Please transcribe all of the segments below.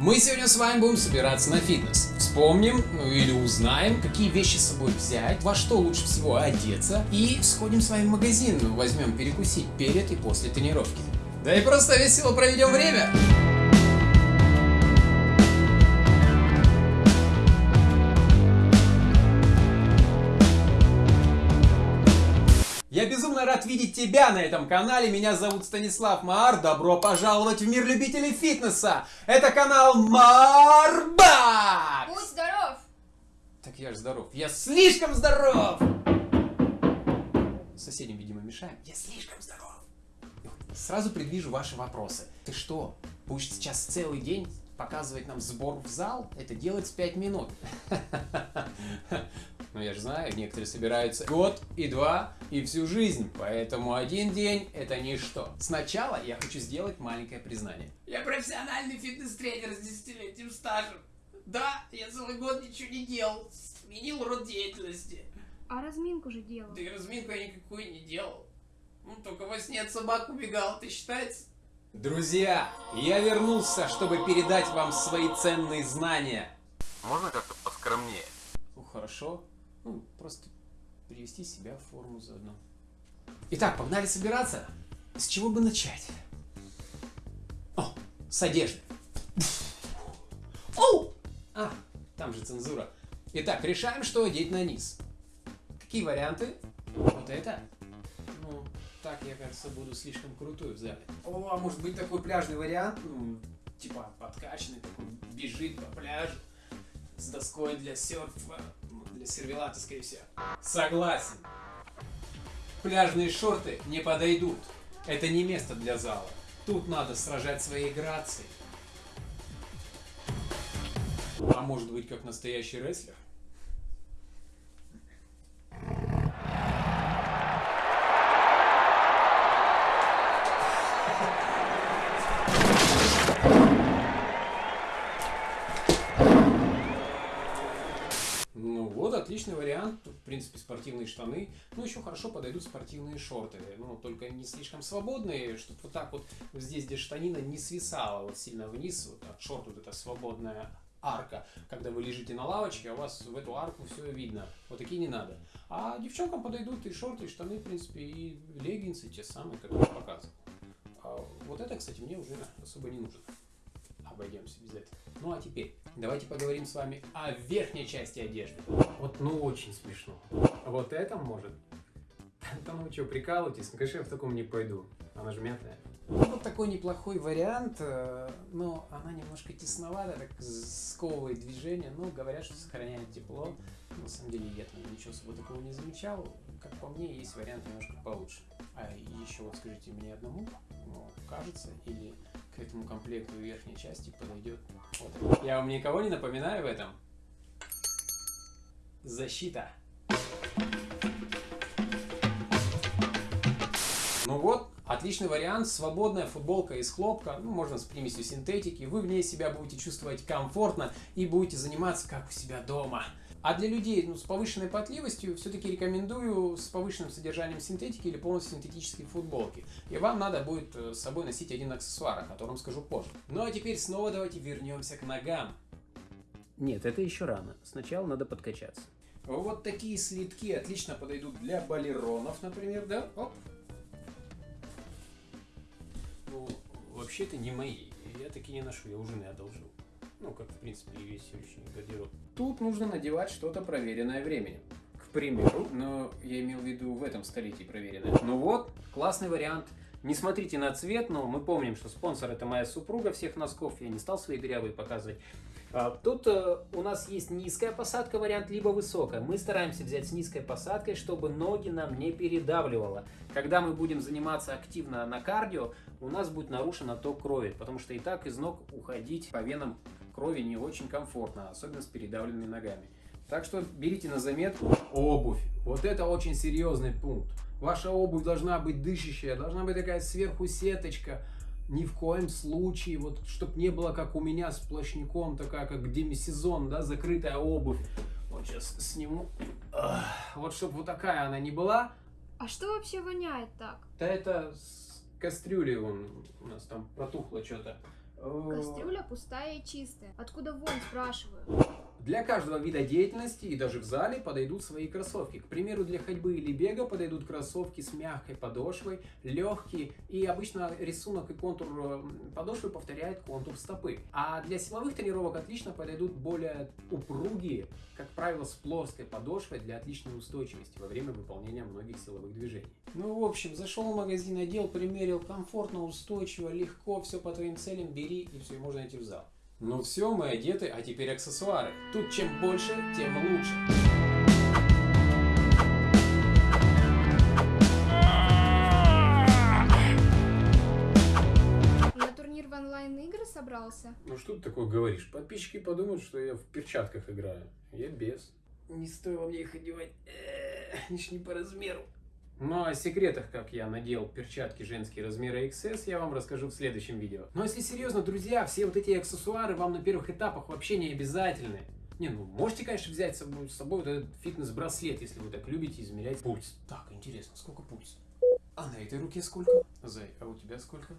Мы сегодня с вами будем собираться на фитнес. Вспомним, ну или узнаем, какие вещи с собой взять, во что лучше всего одеться. И сходим с вами в магазин, возьмем перекусить перед и после тренировки. Да и просто весело проведем время. Рад видеть тебя на этом канале. Меня зовут Станислав Маар. Добро пожаловать в мир любителей фитнеса. Это канал Марбак. Будь здоров! Так я же здоров. Я слишком здоров. Соседям, видимо, мешаем. Я слишком здоров. Сразу предвижу ваши вопросы. Ты что, будешь сейчас целый день показывать нам сбор в зал? Это делать в 5 минут. Ну, я же знаю, некоторые собираются год и два и всю жизнь, поэтому один день это ничто. Сначала я хочу сделать маленькое признание. Я профессиональный фитнес-тренер с десятилетним стажем. Да, я целый год ничего не делал, сменил род деятельности. А разминку же делал. Да и разминку я никакую не делал. Ну, только во сне от собак убегал, это считается? Друзья, я вернулся, чтобы передать вам свои ценные знания. Можно как-то поскромнее? Ну, хорошо. Ну, просто привести себя в форму заодно. Итак, погнали собираться. С чего бы начать? О, с одежды. Оу! А, там же цензура. Итак, решаем, что одеть на низ. Какие варианты? Вот это? Ну, так, я, кажется, буду слишком крутой в зале. О, а может быть такой пляжный вариант? Ну, типа подкачанный, такой бежит по пляжу с доской для серфа, для сервелата, скорее всего. Согласен. Пляжные шорты не подойдут. Это не место для зала. Тут надо сражать своей грацией. А может быть, как настоящий рестлер? Отличный вариант. В принципе, спортивные штаны. Ну, еще хорошо подойдут спортивные шорты. Ну, только не слишком свободные, чтобы вот так вот здесь, где штанина, не свисала вот сильно вниз. Вот от шорт вот эта свободная арка. Когда вы лежите на лавочке, а у вас в эту арку все видно. Вот такие не надо. А девчонкам подойдут и шорты, и штаны, в принципе, и леггинсы те самые, как я показывал. А вот это, кстати, мне уже особо не нужно. Обойдемся без этого. Ну а теперь давайте поговорим с вами о верхней части одежды. Вот ну очень смешно. Вот это может. Да ну что, прикалываетесь? Ну, конечно, я в таком не пойду. Она же мятная. Ну, вот такой неплохой вариант, э, но она немножко тесновата, так сковывает движение, но говорят, что сохраняет тепло. На самом деле я там ничего особо такого не замечал. Как по мне, есть вариант немножко получше. А еще вот скажите мне одному, ну, кажется, или к этому комплекту верхней части подойдет вот. Я вам никого не напоминаю в этом? Защита. Ну вот, отличный вариант, свободная футболка из хлопка, ну, можно с примесью синтетики, вы в ней себя будете чувствовать комфортно и будете заниматься как у себя дома. А для людей ну, с повышенной потливостью все-таки рекомендую с повышенным содержанием синтетики или полностью синтетические футболки. И вам надо будет э, с собой носить один аксессуар, о котором скажу позже. Ну а теперь снова давайте вернемся к ногам. Нет, это еще рано. Сначала надо подкачаться. Вот такие слитки отлично подойдут для балеронов, например, да? Оп. Ну, вообще это не мои. Я такие не ношу, я у жены одолжил. Ну, как, в принципе, и весь сегодняшний гардероб. Тут нужно надевать что-то проверенное временем. К примеру, но я имел в виду в этом столетии проверенное. Ну вот, классный вариант. Не смотрите на цвет, но мы помним, что спонсор это моя супруга всех носков. Я не стал свои дырявые показывать. А, Тут э, у нас есть низкая посадка вариант, либо высокая. Мы стараемся взять с низкой посадкой, чтобы ноги нам не передавливало. Когда мы будем заниматься активно на кардио, у нас будет нарушен отток крови, потому что и так из ног уходить по венам крови не очень комфортно, особенно с передавленными ногами. Так что берите на заметку обувь. Вот это очень серьезный пункт. Ваша обувь должна быть дышащая, должна быть такая сверху сеточка. Ни в коем случае, вот, чтобы не было, как у меня с плащником, такая, как демисезон, да, закрытая обувь. Вот сейчас сниму. Вот, чтобы вот такая она не была. А что вообще воняет так? Да это с кастрюли вон у нас там протухло что-то. Кастрюля пустая и чистая. Откуда вонь, спрашиваю? Для каждого вида деятельности и даже в зале подойдут свои кроссовки. К примеру, для ходьбы или бега подойдут кроссовки с мягкой подошвой, легкие, и обычно рисунок и контур э, подошвы повторяет контур стопы. А для силовых тренировок отлично подойдут более упругие, как правило, с плоской подошвой для отличной устойчивости во время выполнения многих силовых движений. Ну, в общем, зашел в магазин, одел, примерил, комфортно, устойчиво, легко, все по твоим целям, бери и все, можно идти в зал. Ну все, мы одеты, а теперь аксессуары. Тут чем больше, тем лучше. На турнир в онлайн-игры собрался? Ну что ты такое говоришь? Подписчики подумают, что я в перчатках играю. Я без. Не стоило мне их одевать. Они ж не по размеру. Ну, о секретах, как я надел перчатки женские размера XS, я вам расскажу в следующем видео. Но если серьезно, друзья, все вот эти аксессуары вам на первых этапах вообще не обязательны. Не, ну можете, конечно, взять с собой, с собой вот этот фитнес-браслет, если вы так любите измерять пульс. Так, интересно, сколько пульс? А на этой руке сколько? Зай, а у тебя сколько?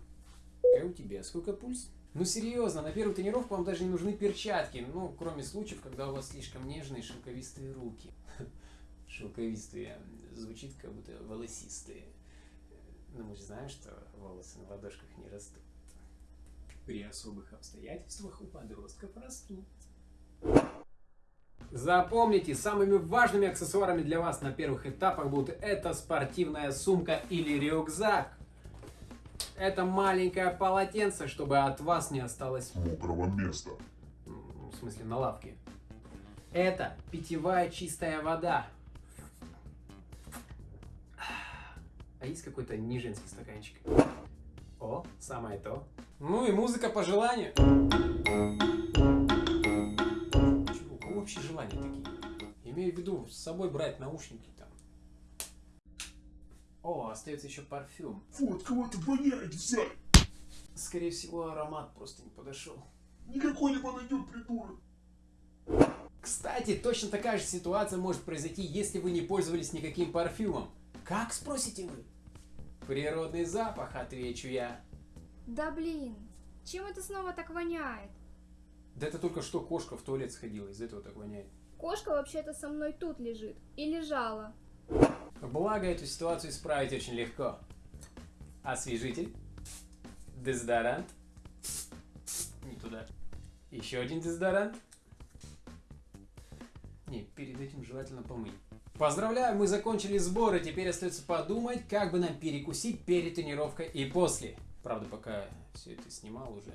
А у тебя сколько пульс? Ну серьезно, на первую тренировку вам даже не нужны перчатки, ну, кроме случаев, когда у вас слишком нежные шелковистые руки. Шелковистые звучит как будто волосистые. Но мы же знаем, что волосы на ладошках не растут. При особых обстоятельствах у подростков растут. Запомните, самыми важными аксессуарами для вас на первых этапах будут это спортивная сумка или рюкзак. Это маленькое полотенце, чтобы от вас не осталось мокрого места. в смысле на лавке. Это питьевая чистая вода. А есть какой-то не женский стаканчик? О, самое то. Ну и музыка по желанию. Чего, у кого вообще желания такие? Имею в виду с собой брать наушники там. О, остается еще парфюм. Фу, от кого это воняет, взять? Скорее всего, аромат просто не подошел. Никакой не подойдет, придурок. Кстати, точно такая же ситуация может произойти, если вы не пользовались никаким парфюмом. Как, спросите вы? Природный запах, отвечу я. Да блин, чем это снова так воняет? Да это только что кошка в туалет сходила, из этого так воняет. Кошка вообще-то со мной тут лежит. И лежала. Благо, эту ситуацию исправить очень легко. Освежитель. Дезодорант. Не туда. Еще один дезодорант. Не, перед этим желательно помыть. Поздравляю, мы закончили сборы. Теперь остается подумать, как бы нам перекусить перед тренировкой и после. Правда, пока все это снимал, уже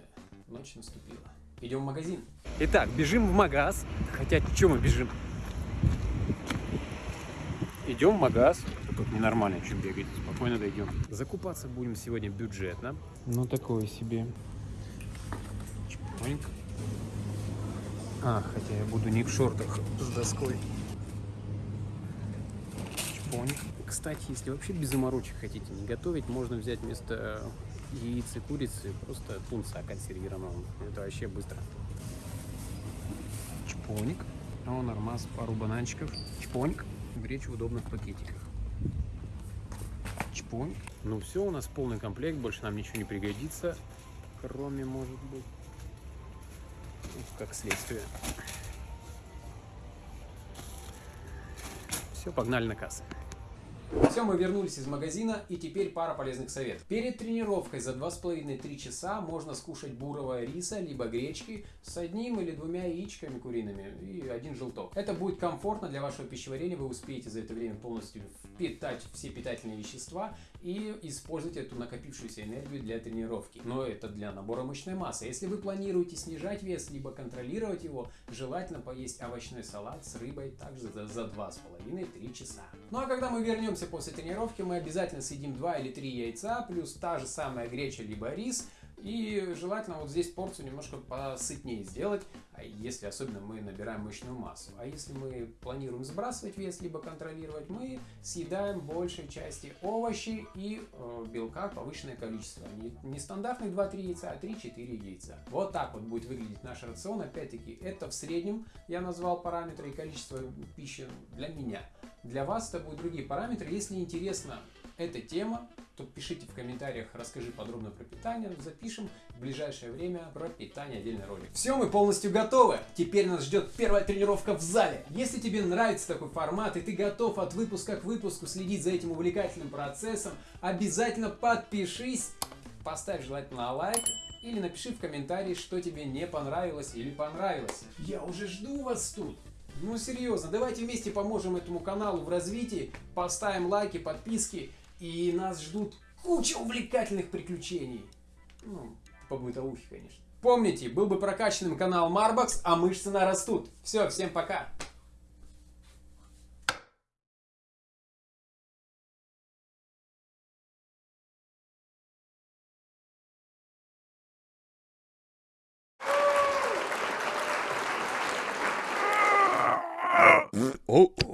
ночь наступила. Идем в магазин. Итак, бежим в магаз. Хотя, что мы бежим? Идем в магаз. Тут ненормально, что бегать. Спокойно дойдем. Закупаться будем сегодня бюджетно. Ну, такое себе. Чпоньк. А, хотя я буду не в шортах с доской. Чпоньк. Кстати, если вообще без заморочек хотите не готовить, можно взять вместо яиц и курицы просто тунца консервированного. Это вообще быстро. Чпоник. О, нормас, пару бананчиков. Чпоник. Гречу в удобных пакетиках. Чпоник. Ну все, у нас полный комплект, больше нам ничего не пригодится. Кроме, может быть, как следствие. Все, погнали на кассу. Все, мы вернулись из магазина, и теперь пара полезных советов. Перед тренировкой за 2,5-3 часа можно скушать бурого риса, либо гречки с одним или двумя яичками куриными и один желток. Это будет комфортно для вашего пищеварения, вы успеете за это время полностью впитать все питательные вещества и использовать эту накопившуюся энергию для тренировки. Но это для набора мышечной массы. Если вы планируете снижать вес, либо контролировать его, желательно поесть овощной салат с рыбой также за, за 2,5-3 часа. Ну а когда мы вернемся после тренировки, мы обязательно съедим 2 или 3 яйца, плюс та же самая греча либо рис, и желательно вот здесь порцию немножко посытнее сделать, а если особенно мы набираем мышечную массу. А если мы планируем сбрасывать вес, либо контролировать, мы съедаем большей части овощи и э, белка повышенное количество. Не, не стандартные 2-3 яйца, а 3-4 яйца. Вот так вот будет выглядеть наш рацион. Опять-таки, это в среднем я назвал параметры и количество пищи для меня. Для вас это будут другие параметры. Если интересно эта тема, то пишите в комментариях, расскажи подробно про питание, запишем в ближайшее время про питание отдельный ролик. Все, мы полностью готовы. Теперь нас ждет первая тренировка в зале. Если тебе нравится такой формат и ты готов от выпуска к выпуску следить за этим увлекательным процессом, обязательно подпишись, поставь желательно лайк или напиши в комментарии, что тебе не понравилось или понравилось. Я уже жду вас тут. Ну серьезно, давайте вместе поможем этому каналу в развитии, поставим лайки, подписки, и нас ждут куча увлекательных приключений. Ну, по бытовухе, конечно. Помните, был бы прокачанным канал Marbox, а мышцы нарастут. Все, всем пока. Oh.